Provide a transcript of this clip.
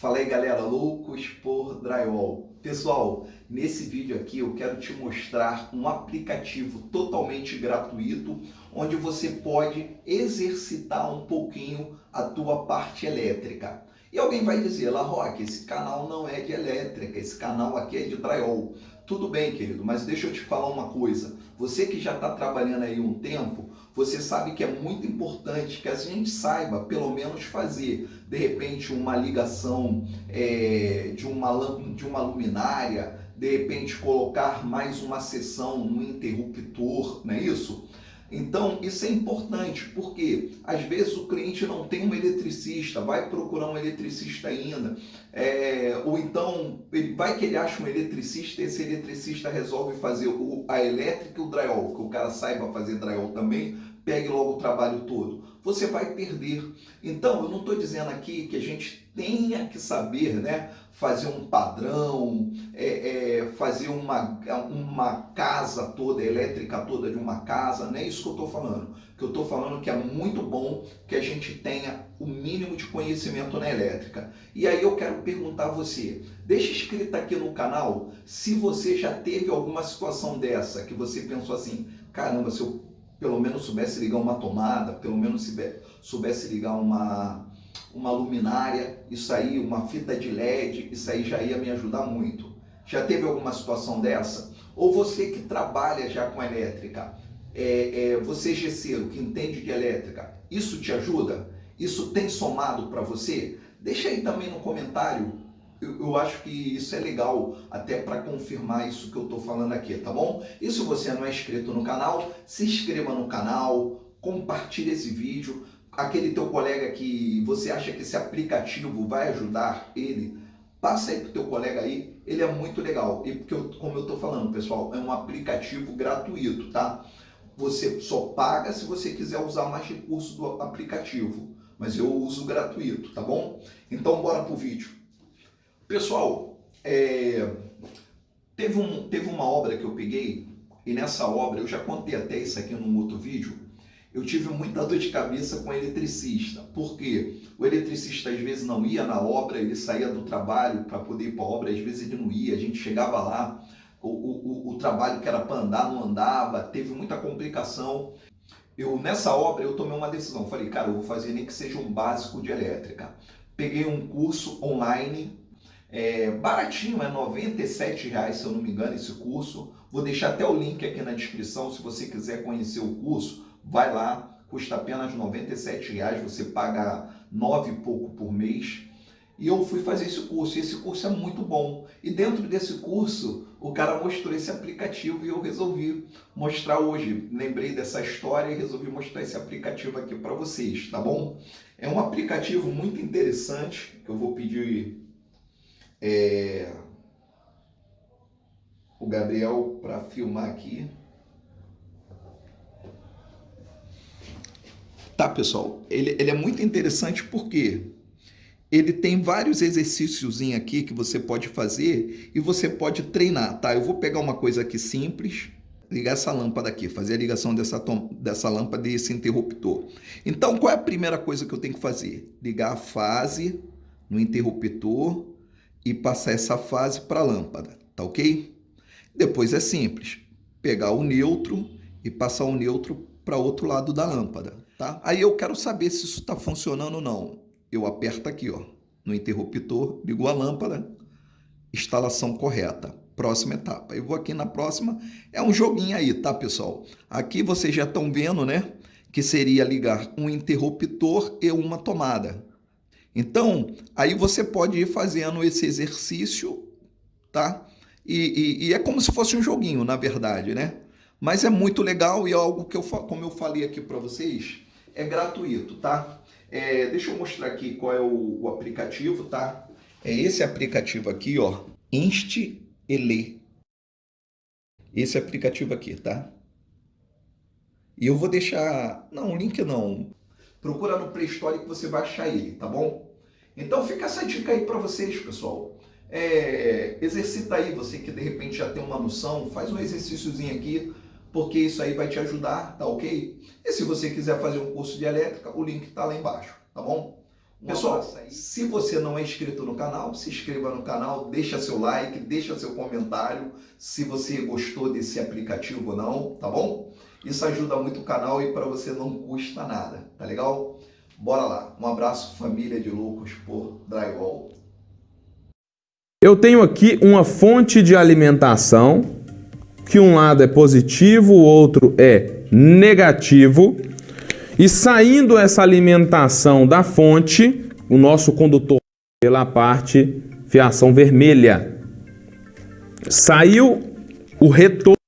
Fala aí galera, loucos por drywall. Pessoal, nesse vídeo aqui eu quero te mostrar um aplicativo totalmente gratuito onde você pode exercitar um pouquinho a tua parte elétrica. E alguém vai dizer, La Roque, esse canal não é de elétrica, esse canal aqui é de drywall. Tudo bem, querido, mas deixa eu te falar uma coisa. Você que já está trabalhando aí um tempo, você sabe que é muito importante que a gente saiba, pelo menos, fazer, de repente, uma ligação é, de, uma, de uma luminária, de repente, colocar mais uma seção no interruptor, não é isso? Então, isso é importante, porque às vezes o cliente não tem um eletricista, vai procurar um eletricista ainda, é, ou então ele vai que ele acha um eletricista, esse eletricista resolve fazer o, a elétrica e o drywall, que o cara saiba fazer drywall também, pegue logo o trabalho todo. Você vai perder. Então, eu não estou dizendo aqui que a gente tenha que saber né, fazer um padrão, é, fazer uma, uma casa toda, elétrica toda de uma casa, não é isso que eu estou falando. Que eu estou falando que é muito bom que a gente tenha o mínimo de conhecimento na elétrica. E aí eu quero perguntar a você, deixa escrito aqui no canal se você já teve alguma situação dessa, que você pensou assim, caramba, se eu pelo menos soubesse ligar uma tomada, pelo menos soubesse ligar uma, uma luminária, isso aí, uma fita de LED, isso aí já ia me ajudar muito. Já teve alguma situação dessa? Ou você que trabalha já com elétrica, é, é, você gesseiro que entende de elétrica, isso te ajuda? Isso tem somado para você? Deixa aí também no comentário eu, eu, acho que isso é legal até para confirmar isso que eu estou falando aqui, tá bom? E se você não é inscrito no canal, se inscreva no canal, compartilhe esse vídeo. Aquele teu colega que você acha que esse aplicativo vai ajudar ele, passa aí pro teu colega aí, ele é muito legal. E porque, eu, como eu estou falando, pessoal, é um aplicativo gratuito, tá? Você só paga se você quiser usar mais recursos do aplicativo, mas eu uso gratuito, tá bom? Então bora pro vídeo. Pessoal, é, teve, um, teve uma obra que eu peguei, e nessa obra, eu já contei até isso aqui num outro vídeo, eu tive muita dor de cabeça com o eletricista, porque o eletricista às vezes não ia na obra, ele saía do trabalho para poder ir para a obra, às vezes ele não ia, a gente chegava lá, o, o, o trabalho que era para andar não andava, teve muita complicação. Eu, nessa obra, eu tomei uma decisão, falei, cara, eu vou fazer nem que seja um básico de elétrica. Peguei um curso online é baratinho, é R$ reais, se eu não me engano, esse curso. Vou deixar até o link aqui na descrição, se você quiser conhecer o curso, vai lá, custa apenas R$ reais, você paga nove e pouco por mês. E eu fui fazer esse curso, e esse curso é muito bom. E dentro desse curso, o cara mostrou esse aplicativo e eu resolvi mostrar hoje. Lembrei dessa história e resolvi mostrar esse aplicativo aqui para vocês, tá bom? É um aplicativo muito interessante, que eu vou pedir é, o Gabriel para filmar aqui. Tá, pessoal? Ele, ele é muito interessante porque ele tem vários exercícios aqui que você pode fazer e você pode treinar, tá? Eu vou pegar uma coisa aqui simples, ligar essa lâmpada aqui, fazer a ligação dessa, dessa lâmpada e esse interruptor. Então, qual é a primeira coisa que eu tenho que fazer? Ligar a fase no interruptor e passar essa fase para a lâmpada, tá ok? Depois é simples, pegar o neutro e passar o neutro para outro lado da lâmpada, tá? Aí eu quero saber se isso está funcionando ou não. Eu aperto aqui, ó, no interruptor, ligo a lâmpada, instalação correta. Próxima etapa. Eu vou aqui na próxima, é um joguinho aí, tá, pessoal? Aqui vocês já estão vendo, né? Que seria ligar um interruptor e uma tomada. Então, aí você pode ir fazendo esse exercício, tá? E, e, e, é como se fosse um joguinho, na verdade, né? Mas é muito legal e é algo que eu, como eu falei aqui para vocês, é gratuito, tá? É, deixa eu mostrar aqui qual é o, o, aplicativo, tá? É esse aplicativo aqui, ó, Inst Ele. Esse aplicativo aqui, tá? E eu vou deixar, não, link não, Procura no Play Store que você vai achar ele, tá bom? Então fica essa dica aí para vocês, pessoal. É, exercita aí, você que de repente já tem uma noção, faz um exercíciozinho aqui, porque isso aí vai te ajudar, tá ok? E se você quiser fazer um curso de elétrica, o link tá lá embaixo, tá bom? Pessoal, se você não é inscrito no canal, se inscreva no canal, deixa seu like, deixa seu comentário se você gostou desse aplicativo ou não, tá bom? Isso ajuda muito o canal e para você não custa nada, tá legal? Bora lá. Um abraço família de loucos por Drywall. Eu tenho aqui uma fonte de alimentação que um lado é positivo, o outro é negativo. E saindo essa alimentação da fonte, o nosso condutor pela parte fiação vermelha. Saiu o retorno